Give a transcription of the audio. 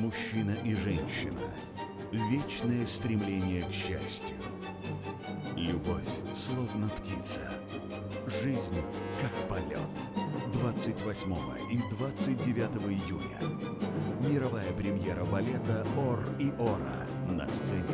Мужчина и женщина. Вечное стремление к счастью. Любовь, словно птица. Жизнь, как полет. 28 и 29 июня. Мировая премьера балета «Ор и Ора» на сцене